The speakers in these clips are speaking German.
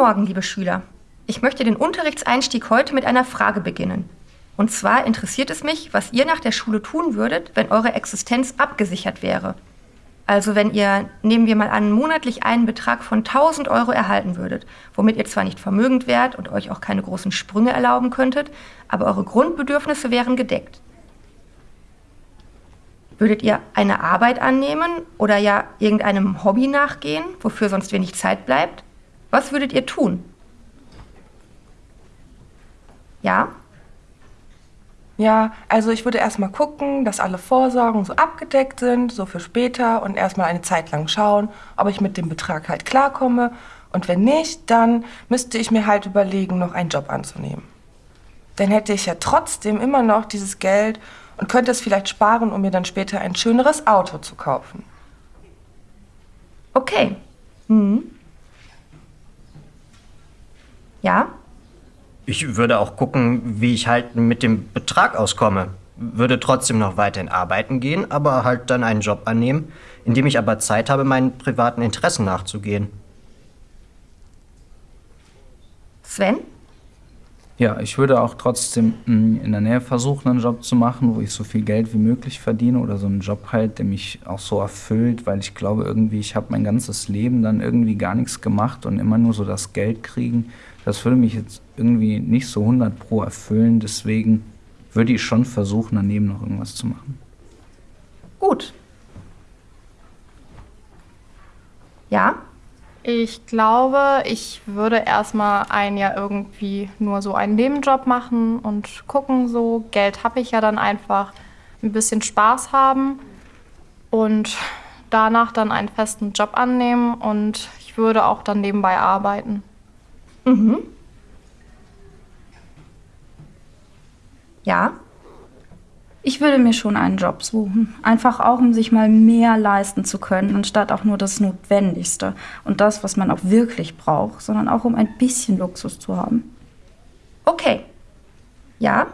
Morgen, liebe Schüler. Ich möchte den Unterrichtseinstieg heute mit einer Frage beginnen. Und zwar interessiert es mich, was ihr nach der Schule tun würdet, wenn eure Existenz abgesichert wäre. Also wenn ihr, nehmen wir mal an, monatlich einen Betrag von 1000 Euro erhalten würdet, womit ihr zwar nicht vermögend wärt und euch auch keine großen Sprünge erlauben könntet, aber eure Grundbedürfnisse wären gedeckt. Würdet ihr eine Arbeit annehmen oder ja irgendeinem Hobby nachgehen, wofür sonst wenig Zeit bleibt? Was würdet ihr tun? Ja? Ja, also ich würde erstmal gucken, dass alle Vorsorgen so abgedeckt sind, so für später und erstmal eine Zeit lang schauen, ob ich mit dem Betrag halt klarkomme. Und wenn nicht, dann müsste ich mir halt überlegen, noch einen Job anzunehmen. Dann hätte ich ja trotzdem immer noch dieses Geld und könnte es vielleicht sparen, um mir dann später ein schöneres Auto zu kaufen. Okay. Hm. Ja? Ich würde auch gucken, wie ich halt mit dem Betrag auskomme. Würde trotzdem noch weiterhin arbeiten gehen, aber halt dann einen Job annehmen, in dem ich aber Zeit habe, meinen privaten Interessen nachzugehen. Sven? Ja, ich würde auch trotzdem mm, in der Nähe versuchen, einen Job zu machen, wo ich so viel Geld wie möglich verdiene oder so einen Job halt, der mich auch so erfüllt, weil ich glaube irgendwie, ich habe mein ganzes Leben dann irgendwie gar nichts gemacht und immer nur so das Geld kriegen das würde mich jetzt irgendwie nicht so 100 pro erfüllen. Deswegen würde ich schon versuchen, daneben noch irgendwas zu machen. Gut. Ja? Ich glaube, ich würde erstmal ein Jahr irgendwie nur so einen Nebenjob machen und gucken, so Geld habe ich ja dann einfach, ein bisschen Spaß haben und danach dann einen festen Job annehmen und ich würde auch dann nebenbei arbeiten. Mhm. Ja? Ich würde mir schon einen Job suchen. Einfach auch, um sich mal mehr leisten zu können, anstatt auch nur das Notwendigste und das, was man auch wirklich braucht, sondern auch um ein bisschen Luxus zu haben. Okay. Ja,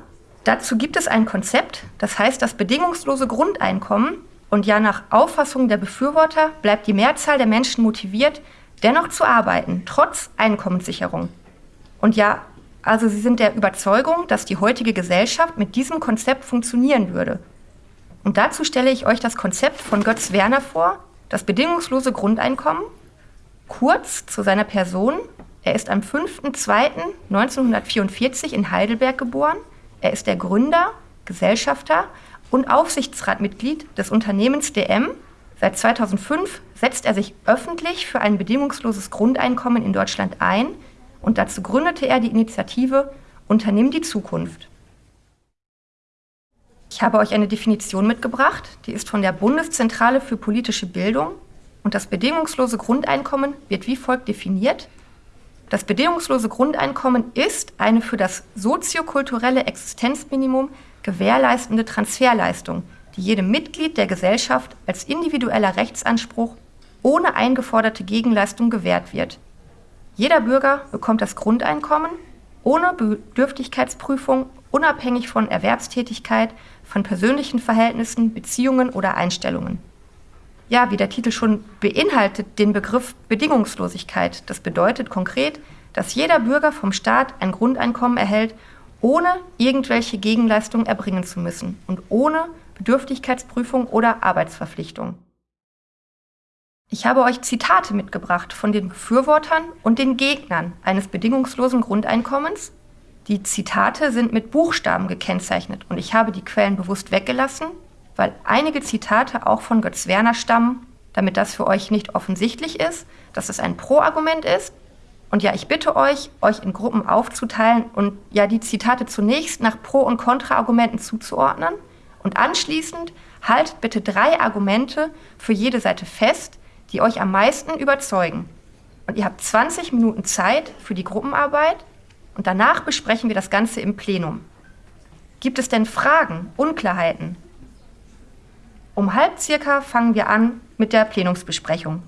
dazu gibt es ein Konzept, das heißt das bedingungslose Grundeinkommen. Und ja, nach Auffassung der Befürworter bleibt die Mehrzahl der Menschen motiviert, dennoch zu arbeiten, trotz Einkommenssicherung. Und ja, also sie sind der Überzeugung, dass die heutige Gesellschaft mit diesem Konzept funktionieren würde. Und dazu stelle ich euch das Konzept von Götz Werner vor, das bedingungslose Kurz zu seiner Person. Er ist am 5.2.1944 in Heidelberg geboren. Er ist der Gründer, Gesellschafter und Aufsichtsratmitglied des Unternehmens DM, Seit 2005 setzt er sich öffentlich für ein bedingungsloses Grundeinkommen in Deutschland ein und dazu gründete er die Initiative Unternimm die Zukunft. Ich habe euch eine Definition mitgebracht, die ist von der Bundeszentrale für politische Bildung und das bedingungslose Grundeinkommen wird wie folgt definiert. Das bedingungslose Grundeinkommen ist eine für das soziokulturelle Existenzminimum gewährleistende Transferleistung, die jedem Mitglied der Gesellschaft als individueller Rechtsanspruch ohne eingeforderte Gegenleistung gewährt wird. Jeder Bürger bekommt das Grundeinkommen ohne Bedürftigkeitsprüfung, unabhängig von Erwerbstätigkeit, von persönlichen Verhältnissen, Beziehungen oder Einstellungen. Ja, wie der Titel schon beinhaltet, den Begriff Bedingungslosigkeit. Das bedeutet konkret, dass jeder Bürger vom Staat ein Grundeinkommen erhält, ohne irgendwelche Gegenleistungen erbringen zu müssen und ohne Bedürftigkeitsprüfung oder Arbeitsverpflichtung. Ich habe euch Zitate mitgebracht von den Befürwortern und den Gegnern eines bedingungslosen Grundeinkommens. Die Zitate sind mit Buchstaben gekennzeichnet und ich habe die Quellen bewusst weggelassen, weil einige Zitate auch von Götz Werner stammen, damit das für euch nicht offensichtlich ist, dass es ein Pro-Argument ist. Und ja, ich bitte euch, euch in Gruppen aufzuteilen und ja die Zitate zunächst nach Pro- und Kontra-Argumenten zuzuordnen und anschließend haltet bitte drei Argumente für jede Seite fest, die euch am meisten überzeugen. Und ihr habt 20 Minuten Zeit für die Gruppenarbeit und danach besprechen wir das Ganze im Plenum. Gibt es denn Fragen, Unklarheiten? Um halb circa fangen wir an mit der Plenumsbesprechung.